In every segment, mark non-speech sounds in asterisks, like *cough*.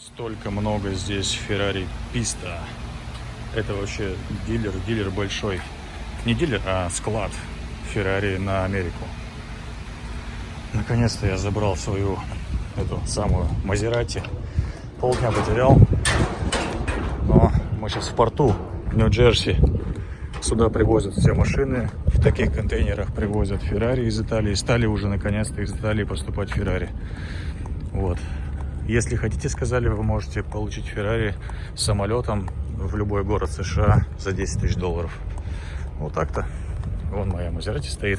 Столько много здесь Феррари Писта. Это вообще дилер, дилер большой. Не дилер, а склад Феррари на Америку. Наконец-то я забрал свою эту самую Мазерати. Полдня потерял. Но мы сейчас в порту Нью-Джерси. Сюда привозят все машины. В таких контейнерах привозят Феррари из Италии. Стали уже наконец-то из Италии поступать Феррари. Вот. Если хотите, сказали, вы можете получить Феррари самолетом в любой город США за 10 тысяч долларов. Вот так-то. Вон моя Мазерати стоит.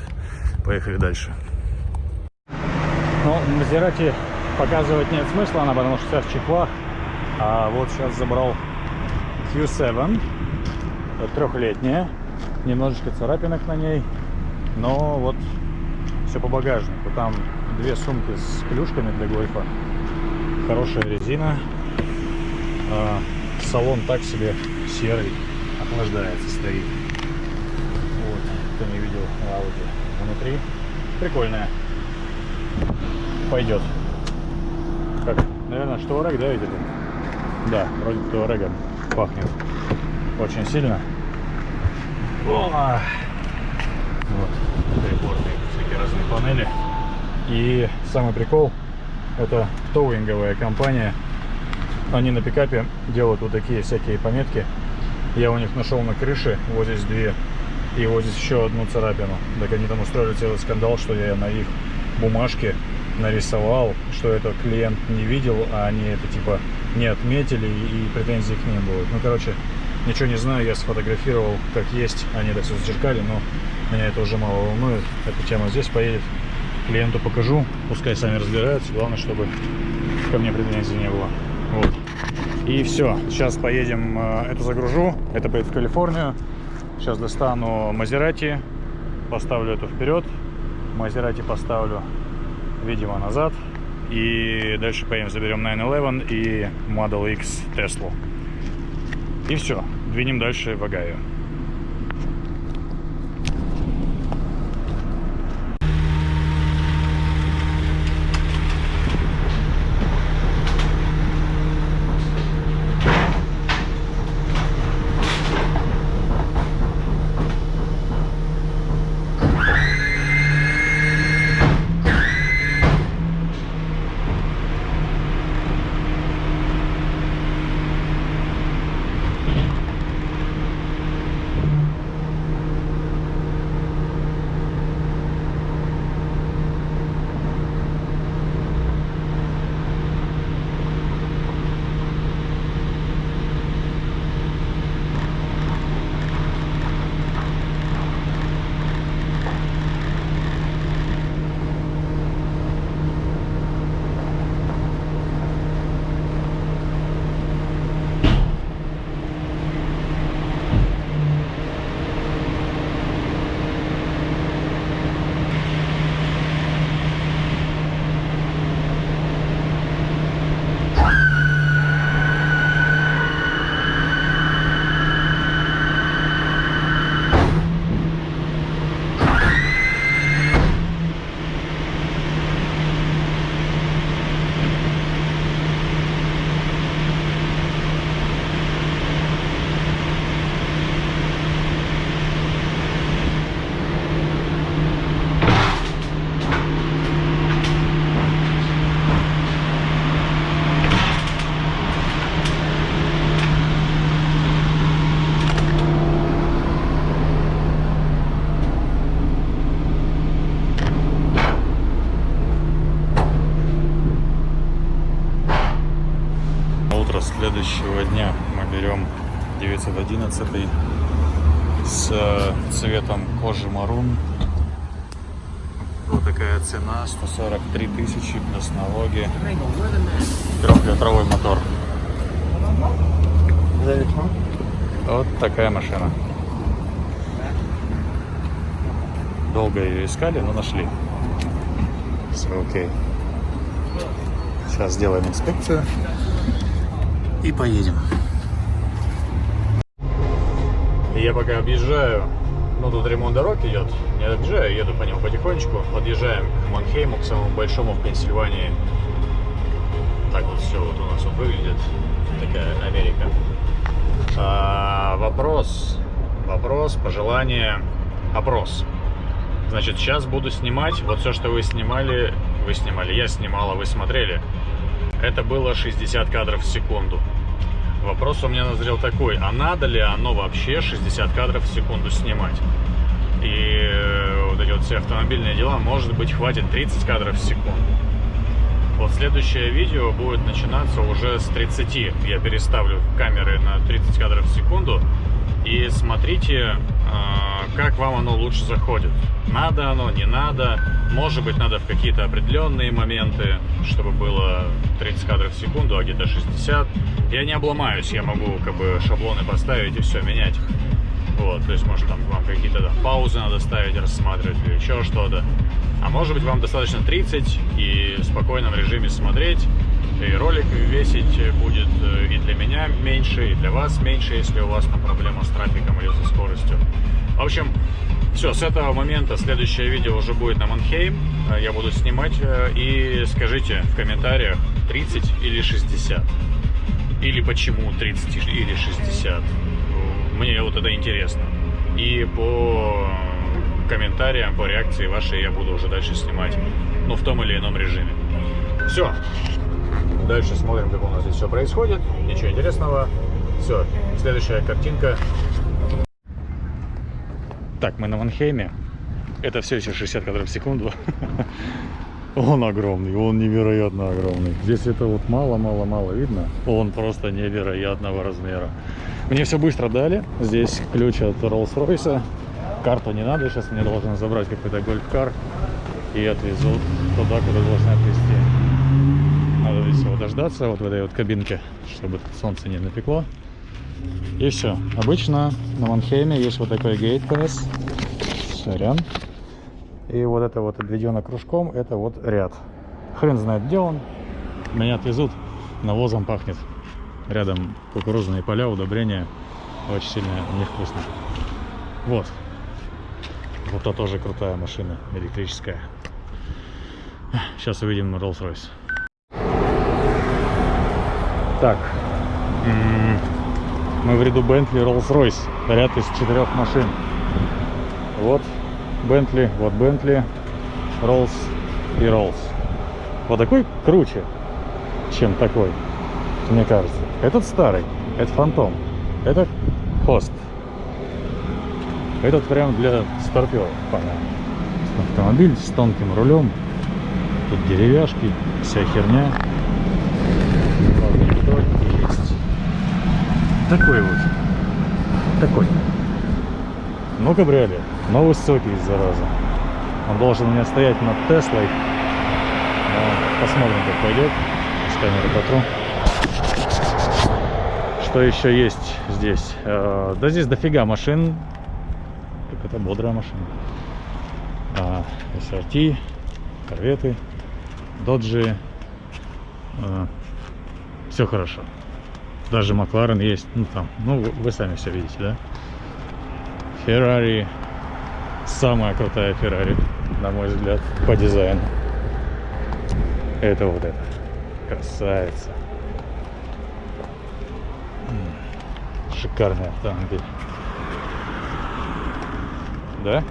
Поехали дальше. Ну, Мазерати показывать нет смысла, она потому что вся в чехлах. А вот сейчас забрал Q7. Трехлетняя. Немножечко царапинок на ней. Но вот все по багажнику. Там две сумки с клюшками для гольфа. Хорошая резина. А, салон так себе серый. Охлаждается, стоит. Вот, кто не видел Audi внутри. Прикольная. Пойдет. Как, наверное, Штуарек, да, видели? Да, вроде Штуарегом пахнет. Очень сильно. О! Вот, приборные всякие разные панели. И самый прикол, это тоуинговая компания. Они на пикапе делают вот такие всякие пометки. Я у них нашел на крыше, вот здесь две, и вот здесь еще одну царапину. Так они там устроили целый скандал, что я на их бумажке нарисовал, что этот клиент не видел, а они это типа не отметили и претензий к ним будут. Ну, короче, ничего не знаю, я сфотографировал как есть, они это все зачеркали, но меня это уже мало волнует. Эта тема здесь поедет. Клиенту покажу, пускай сами разбираются. Главное, чтобы ко мне претензий не было. Вот. И все. Сейчас поедем, э, это загружу. Это поедет в Калифорнию. Сейчас достану Мазерати, поставлю это вперед. Мазерати поставлю, видимо, назад. И дальше поедем, заберем 911 и Model X Tesla. И все. Двинем дальше в Огайо. Налоги. Трехлитровый мотор. Вот такая машина. Долго ее искали, но нашли. Все окей. Сейчас сделаем инспекцию и поедем. Я пока объезжаю, ну тут ремонт дорог идет, не объезжаю, еду по нему потихонечку, подъезжаем к Манхейму, к самому большому в Пенсильвании Так вот все вот у нас вот выглядит. Такая Америка. А, вопрос. Вопрос, пожелание, опрос. Значит, сейчас буду снимать. Вот все, что вы снимали, вы снимали, я снимала, вы смотрели. Это было 60 кадров в секунду. Вопрос у меня назрел такой, а надо ли оно вообще 60 кадров в секунду снимать? И э, вот эти вот все автомобильные дела, может быть, хватит 30 кадров в секунду. Вот следующее видео будет начинаться уже с 30. Я переставлю камеры на 30 кадров в секунду. И смотрите, а, как вам оно лучше заходит. Надо оно, не надо. Может быть, надо в какие-то определенные моменты, чтобы было 30 кадров в секунду, а где-то 60. Я не обломаюсь, я могу как бы шаблоны поставить и все менять. Вот, то есть, может, там вам какие-то там, паузы надо ставить, рассматривать или еще что-то. А может быть, вам достаточно 30 и в спокойном режиме смотреть. И ролик весить будет э, и для меня меньше, и для вас меньше, если у вас там проблема с трафиком или со скоростью. В общем, все, с этого момента следующее видео уже будет на Манхейм. Э, я буду снимать. Э, и скажите в комментариях 30 или 60. Или почему 30 или 60. Мне вот это интересно. И по комментариям, по реакции вашей я буду уже дальше снимать. Ну, в том или ином режиме. Все. Дальше смотрим, как у нас здесь все происходит. Ничего интересного. Все, следующая картинка. Так, мы на Манхейме. Это все еще 60 кадров в секунду. *laughs* Он огромный, он невероятно огромный. Здесь это вот мало-мало-мало видно. Он просто невероятного размера. Мне все быстро дали. Здесь ключ от Rolls-Royce. Карту не надо. Сейчас мне должен забрать какой-то гольф-кар и отвезут туда, куда должны отвезти. Здесь его дождаться, вот в этой вот кабинке, чтобы солнце не напекло. И все. Обычно на Манхейме есть вот такой гейт пас. Сорян. И вот это вот обведено кружком, это вот ряд. Хрен знает, где он. Меня отвезут, навозом пахнет. Рядом кукурузные поля, удобрения. Очень сильно невкусно. Вот. Вот это тоже крутая машина, электрическая. Сейчас увидим Rolls-Royce. Так, мы в ряду Bentley Rolls-Royce, ряд из четырех машин. Вот Bentley, вот Bentley, Rolls и Rolls. Вот такой круче, чем такой, мне кажется. Этот старый, это Фантом, это Хост. Этот прям для старперов, понятно. Автомобиль с тонким рулем, тут деревяшки, вся херня есть. Такой вот. Такой. Ну, кабриолет. Но высокий, зараза. Он должен у меня стоять над Теслой. Но посмотрим, как пойдет. С камеры потру. Что еще есть здесь? Э, да здесь дофига машин. Так это бодрая машина. А, SRT, корветы, доджи, э, все хорошо. Даже Макларен есть, ну там, ну вы сами все видите, да? Феррари, самая крутая Феррари, на мой взгляд, по дизайну. Это вот это, красавица. Шикарный автомобиль. Да?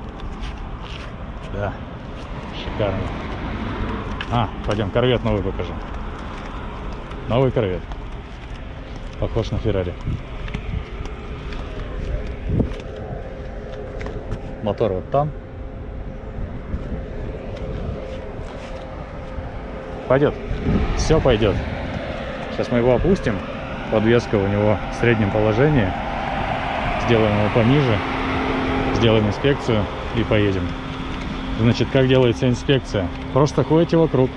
Да. Шикарный. А, пойдем, корвет новый покажем. Новый корвет. Похож на Феррари. Мотор вот там. Пойдет. Все пойдет. Сейчас мы его опустим. Подвеска у него в среднем положении. Сделаем его пониже. Сделаем инспекцию и поедем. Значит, как делается инспекция? Просто ходите вокруг,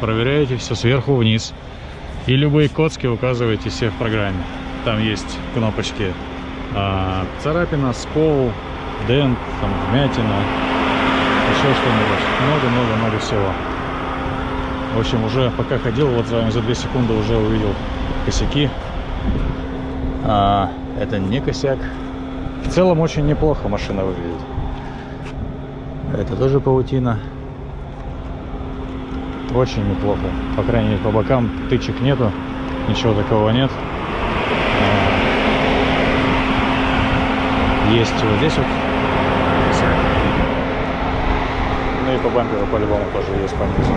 проверяете все сверху вниз. И любые коцки указываете себе в программе. Там есть кнопочки а, царапина, скол, дент, там, вмятина, еще что-нибудь. Много-много-много всего. В общем, уже пока ходил, вот вами за 2 секунды уже увидел косяки. А, это не косяк. В целом очень неплохо машина выглядит. Это тоже паутина. Очень неплохо. По крайней мере, по бокам тычек нету, ничего такого нет. А, есть вот здесь вот. Ну и по бамперу по-любому тоже есть понизу.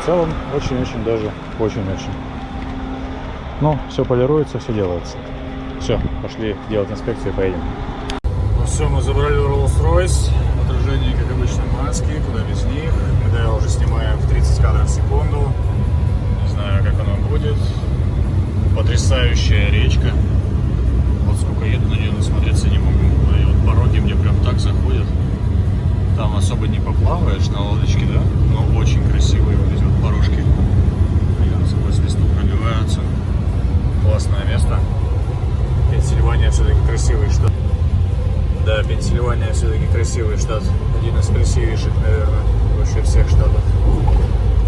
В целом, очень-очень даже, очень-очень. Ну, все полируется, все делается. Все, пошли делать инспекцию и поедем. Ну все, мы забрали Rolls-Royce. Отражение, как обычно, маски, куда без них. Да, уже снимаем в 30 кадров в секунду. Не знаю, как оно будет. Потрясающая речка. Вот сколько еду на нее насмотреться не могу. И вот пороги мне прям так заходят. Там особо не поплаваешь на лодочке, да? Но очень красивые вот эти вот порожки. Они сквозь листу пробиваются. Классное место. Пенсильвания все-таки красивый штат. Да, Пенсильвания все-таки красивый штат. Один из красивейших, наверное, вообще всех штатов.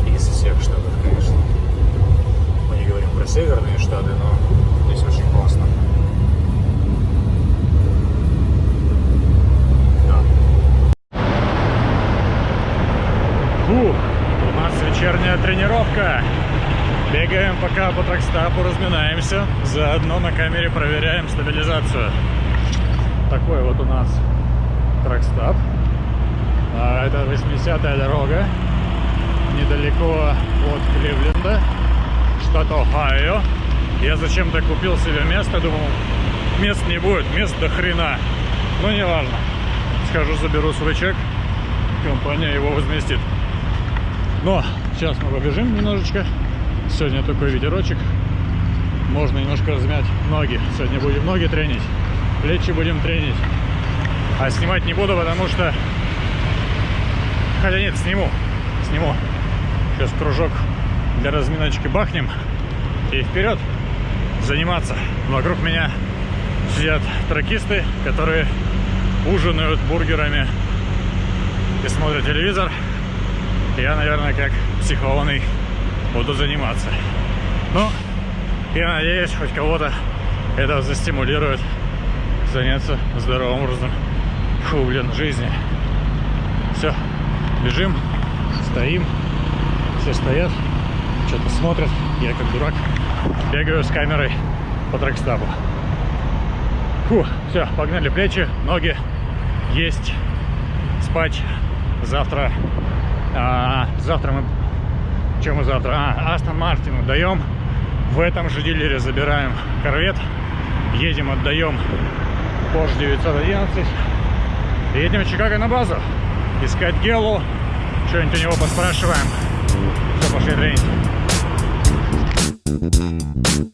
Из всех штатов, конечно. Мы не говорим про северные штаты, но здесь очень классно. Да. Фух, у нас вечерняя тренировка. Бегаем пока по тракстапу, разминаемся. Заодно на камере проверяем стабилизацию. Такой вот у нас тракстап. А, это 80-я дорога. Недалеко от Кливленда, штат Ohio. Я зачем-то купил себе место, думал, мест не будет, мест до хрена. Но не важно. Схожу, заберу свой чек, компания его возместит. Но сейчас мы побежим немножечко. Сегодня такой ветерочек. Можно немножко размять ноги. Сегодня будем ноги тренить. Плечи будем тренить. А снимать не буду, потому что... Хотя нет, сниму. Сниму. Сейчас кружок для разминочки бахнем. И вперед заниматься. Вокруг меня сидят тракисты, которые ужинают бургерами и смотрят телевизор. Я, наверное, как психованный буду заниматься. Ну, я надеюсь, хоть кого-то это застимулирует заняться здоровым образом. Фу, блин, жизни. Все, бежим, стоим, все стоят, что-то смотрят. Я как дурак бегаю с камерой по трекстапу. Фу, все, погнали плечи, ноги, есть, спать. Завтра, а, завтра мы чем мы завтра? А, Астон Мартину даем. В этом же дилере забираем корвет. Едем, отдаем Porsche 911. Едем в Чикаго на базу. Искать Гелу. Что-нибудь у него поспрашиваем. Все, пошли тренить.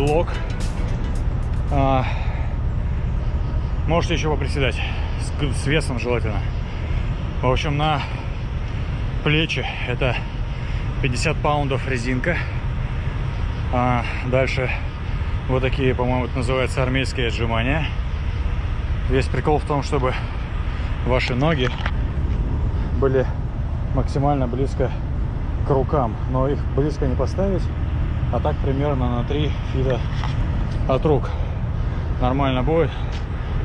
белок. А, можете еще поприседать. С, с весом желательно. В общем, на плечи это 50 паундов резинка. А дальше вот такие, по-моему, это называется армейские отжимания. Весь прикол в том, чтобы ваши ноги были максимально близко к рукам. Но их близко не поставить, а так примерно на 3 фита от рук. Нормально будет.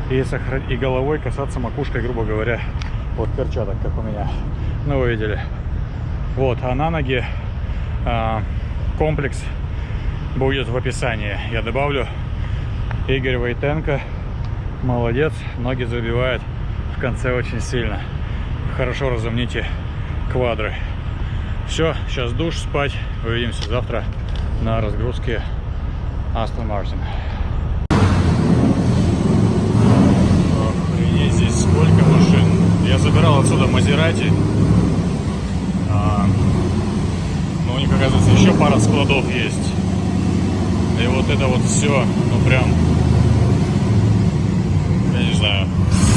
И, сохран... и головой касаться макушкой, грубо говоря, вот перчаток, как у меня. Ну, вы видели. Вот, а на ноги а, комплекс будет в описании. Я добавлю. Игорь Войтенко. Молодец. Ноги забивает в конце очень сильно. Хорошо разомните квадры. Все, сейчас душ, спать. Увидимся завтра на разгрузке Астон Мартин. Охренеть, здесь сколько машин. Я забирал отсюда Мазерати. А, но у них, оказывается, еще пара складов есть. И вот это вот все, ну прям, я не знаю,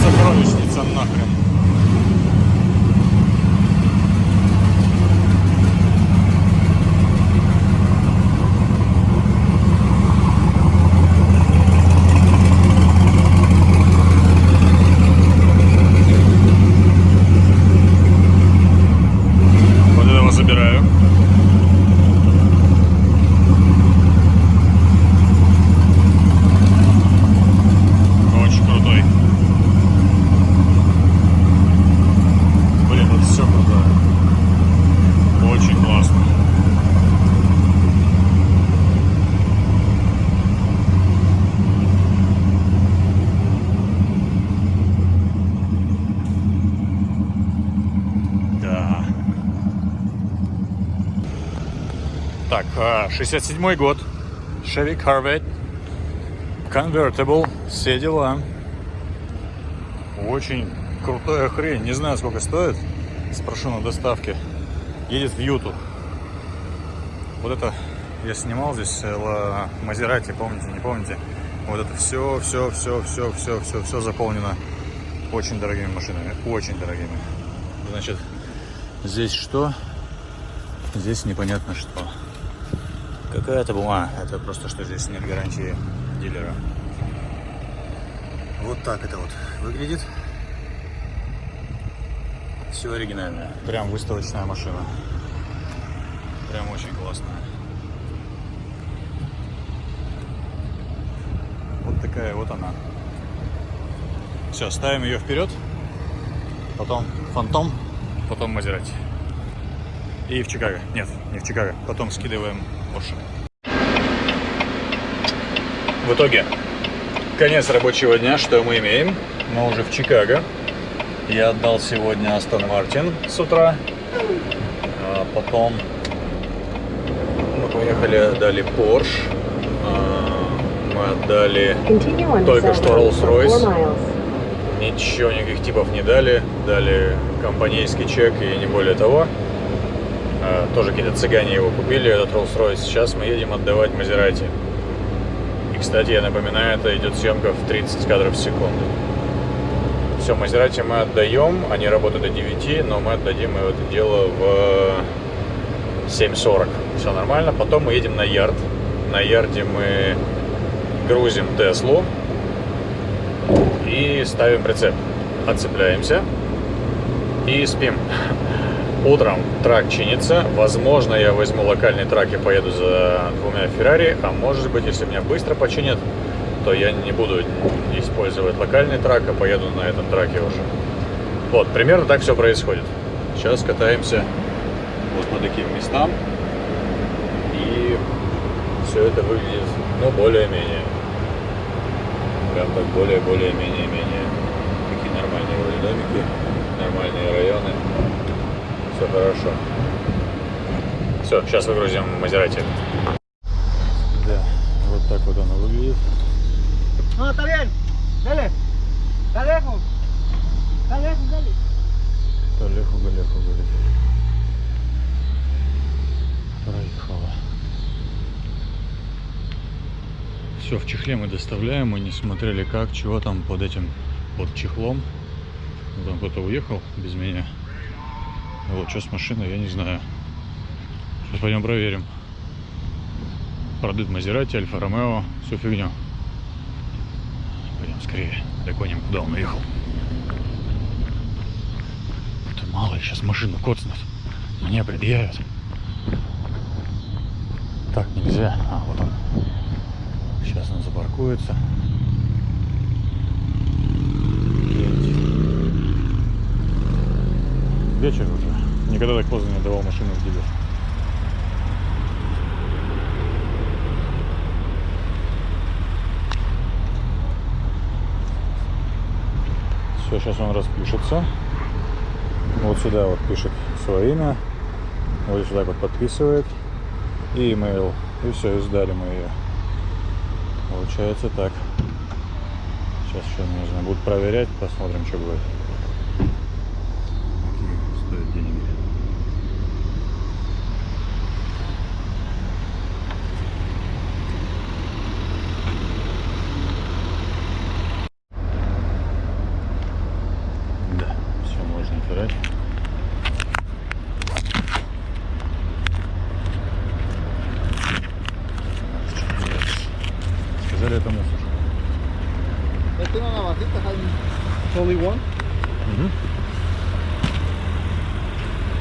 сокровищница нахрен. Так, 67 год. Chevy Corvette. Convertible. Все дела. Очень крутая хрень. Не знаю, сколько стоит. Спрошу на доставке. Едет в Юту. Вот это я снимал здесь Мазерати, помните, не помните? Вот это все, все, все, все, все, все, все заполнено очень дорогими машинами. Очень дорогими. Значит, здесь что? Здесь непонятно что. Какая-то бумага. Это просто, что здесь нет гарантии дилера. Вот так это вот выглядит. Все оригинальное. Прям выставочная машина. Прям очень классная. Вот такая вот она. Все, ставим ее вперед. Потом фантом, потом Мазерати. И в Чикаго. Нет, не в Чикаго. Потом скидываем Porsche. В итоге, конец рабочего дня. Что мы имеем? Мы уже в Чикаго. Я отдал сегодня Астон Мартин с утра. А потом мы поехали, отдали Porsche. А, мы отдали только что Rolls-Royce. Ничего, никаких типов не дали. Дали компанейский чек и не более того. А, тоже какие-то цыгане его купили, этот Rolls-Royce. Сейчас мы едем отдавать Мазерати. И, кстати, я напоминаю, это идет съемка в 30 кадров в секунду. Все, Мазерати мы отдаем, они работают до 9, но мы отдадим это дело в 7.40. Все нормально. Потом мы едем на ярд. На ярде мы грузим Теслу и ставим прицеп. Отцепляемся и спим. Утром трак чинится. Возможно, я возьму локальный трак и поеду за двумя Феррари. А может быть, если меня быстро починят, то я не буду использовать локальный трак, а поеду на этом траке уже. Вот, примерно так все происходит. Сейчас катаемся вот по таким местам. И все это выглядит, ну, более-менее. Прям так более-более-менее-менее. Такие нормальные вроде домики, нормальные районы хорошо. Все, сейчас выгрузим Мазерати. Да, вот так вот оно выглядит. Bien. Dale. Está lejos. Está lejos, dale. Талеху, галеху, говорит. Проехала. Все в чехле мы доставляем, мы не смотрели как, чего там под этим, под чехлом. Ну, Там кто-то уехал без меня. Вот, что с машиной, я не знаю. Сейчас пойдем проверим. Продают Мазерати, Альфа Ромео, всю фигню. Пойдем скорее, догоним, куда он уехал. Это мало сейчас машину коцнут. Мне предъявят. Так нельзя. А, вот он. Сейчас он запаркуется. Вечер уже. Никогда так поздно не отдавал машину в дилер. Все, сейчас он распишется. Вот сюда вот пишет свое имя. Вот сюда вот подписывает. И email. И все, и сдали мы ее. Получается так. Сейчас еще, знаю, будут проверять, посмотрим, что будет. Какие стоят деньги. Да, все можно отбирать. Это мусор. Esto no navajita, Jaime. It's only one. Мгм.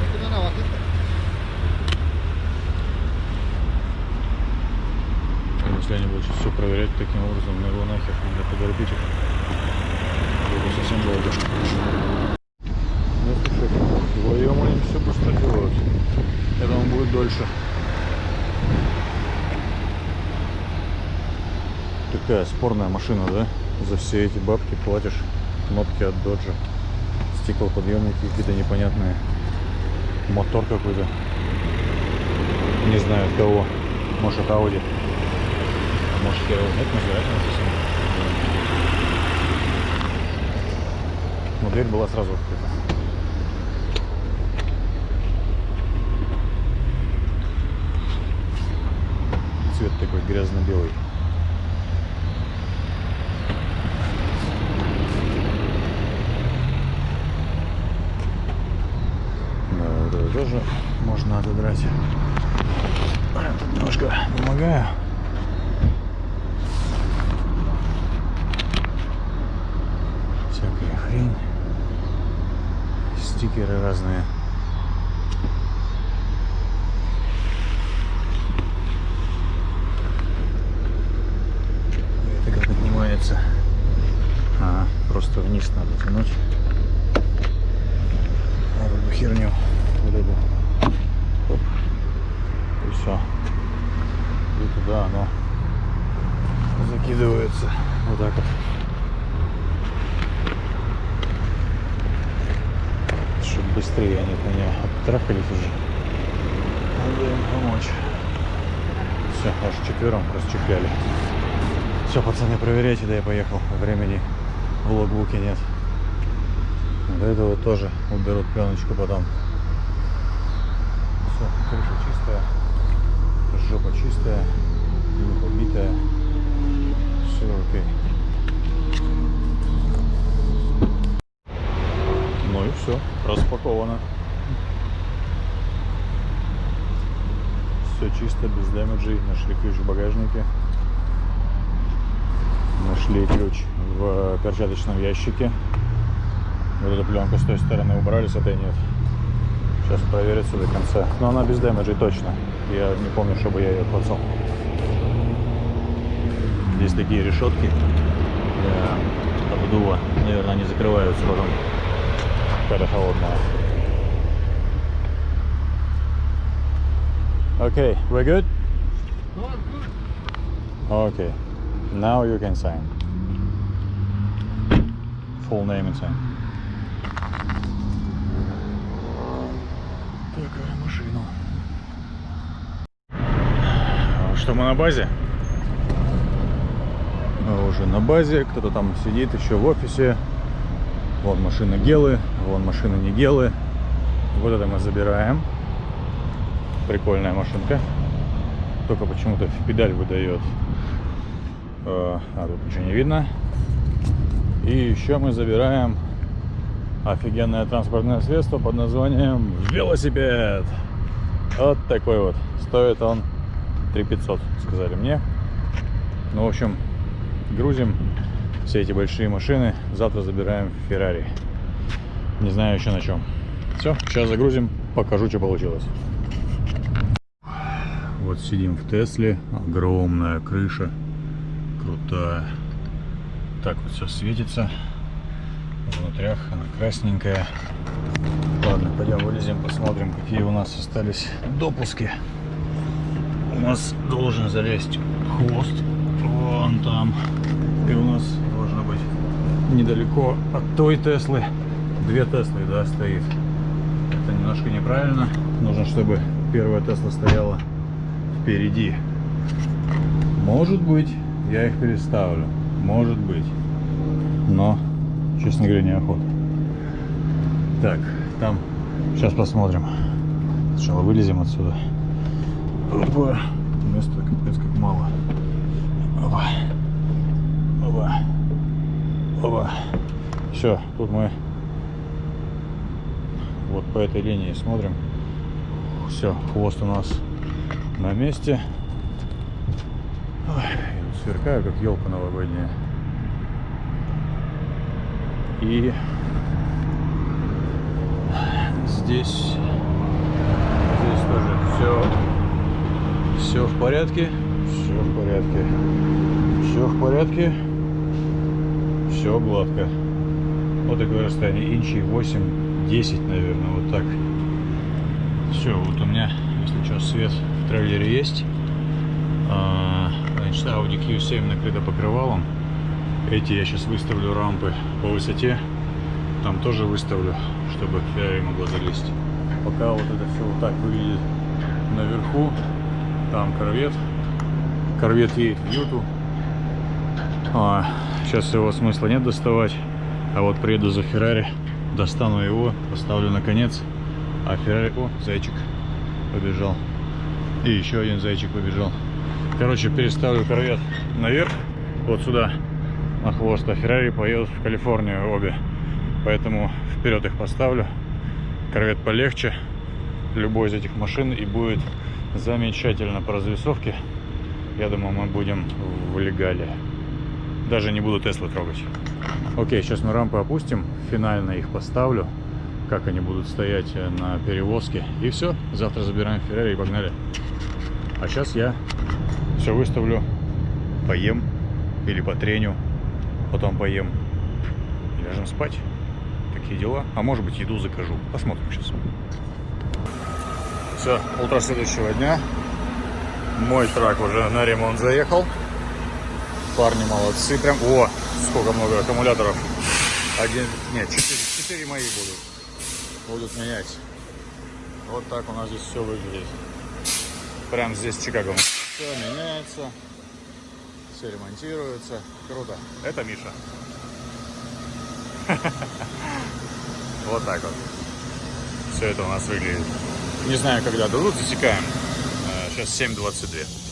Esto no navajita. Если они будут сейчас все проверять таким образом, ну его нахер, надо подорбить их. Это совсем долго. Ну слушай, вдвоем они все быстро делают. Я думаю, будет дольше. Такая спорная машина, да? За все эти бабки платишь кнопки от доджа. Стеклоподъемники какие-то непонятные. Мотор какой-то. Не знаю от кого. Может от Audi. А может я его нет, Мазерати написано. Но дверь была сразу открыта. Цвет такой грязно-белый. Да, вот это тоже можно отодрать. Я тут немножко помогаю. Всякая хрень. Стикеры разные. И Это как поднимается. А, просто вниз надо тянуть. Вот эту херню. Вот эту. Оп. И все. И туда оно закидывается. Вот так вот. Чтобы быстрее они от меня оттрахались уже. Надо им помочь. Все, аж четвером расчехляли. Все, пацаны, проверяйте, да я поехал. Времени в логбуке нет. До этого тоже уберут пленочку потом. Все, крыша чистая, жопа чистая, не побитая. Все окей. Ну и все, распаковано. Все чисто, без дэмэджей. Нашли ключ в багажнике. Нашли ключ в перчаточном ящике. Вот эту пленку с той стороны убрали, с этой нет. Сейчас проверится до конца. Но она без дэмэджей точно. Я не помню, чтобы я ее клацал. Здесь такие решетки для обдува. Наверное, они закрываются потом, когда холодная. Okay, we're good? Okay. Now you can sign. Full name and sign. Такая машина. Что мы на базе? Мы уже на базе. Кто-то там сидит еще в офисе. Вон машины гелы, вон машины не гелы. Вот это мы забираем. Прикольная машинка. Только почему-то педаль выдает. Э, А тут ничего не видно. И еще мы забираем офигенное транспортное средство под названием велосипед. Вот такой вот. Стоит он 3500, сказали мне. Ну, в общем, грузим все эти большие машины. Завтра забираем Феррари. Не знаю еще на чем. Все, сейчас загрузим, покажу, что получилось. Вот сидим в Тесле. Огромная крыша. Крутая. Так вот все светится. Внутрях она красненькая. Ладно, пойдем вылезем, посмотрим, какие у нас остались допуски. У нас должен залезть хвост вон там. И у нас должно быть недалеко от той Теслы. Две Теслы, да, стоит. Это немножко неправильно. Нужно, чтобы первая Тесла стояла впереди. Может быть, я их переставлю. Может быть. Но, честно говоря, неохота. Так, там. Сейчас посмотрим. Сначала вылезем отсюда. Опа. Места капец как мало. Опа. Опа. Опа. Все, тут мы вот по этой линии смотрим. Все, хвост у нас на месте. Ой, сверкаю, как елка новогодняя. И здесь, здесь тоже все, все в порядке, все в порядке, все в порядке, все гладко. Вот такое расстояние, инчей 8-10, наверное, вот так. Все, вот у меня, если что, свет в трейлере есть. А, Значит, Audi Q7 накрыта покрывалом. Эти я сейчас выставлю рампы по высоте. Там тоже выставлю, чтобы Ferrari могла залезть. Пока вот это все вот так выглядит наверху. Там корвет. Корвет едет в Юту. А, сейчас его смысла нет доставать. А вот приеду за Феррари, достану его, поставлю на конец. А Феррари... О, зайчик побежал. И еще один зайчик побежал. Короче, переставлю корвет наверх, вот сюда, на хвост, а Феррари поедут в Калифорнию обе. Поэтому вперед их поставлю. Корвет полегче, любой из этих машин, и будет замечательно по развесовке. Я думаю, мы будем в легале. Даже не буду Теслы трогать. Окей, сейчас мы рампы опустим, финально их поставлю, как они будут стоять э, на перевозке. И все, завтра забираем Феррари и погнали. А сейчас я все выставлю, поем или потреню, потом поем и ляжем спать. Такие дела. А может быть еду закажу. Посмотрим сейчас. Все, утро следующего дня. Мой трак уже на ремонт заехал. Парни молодцы. Прям, о, сколько много аккумуляторов. Один, нет, четыре, четыре мои будут. Будут менять. Вот так у нас здесь все выглядит. Прям здесь Чикаго. Все меняется. Все ремонтируется. Круто. Это Миша. *laughs* Вот так вот. Все это у нас выглядит. Не знаю, когда дадут, засекаем. Сейчас 7.22.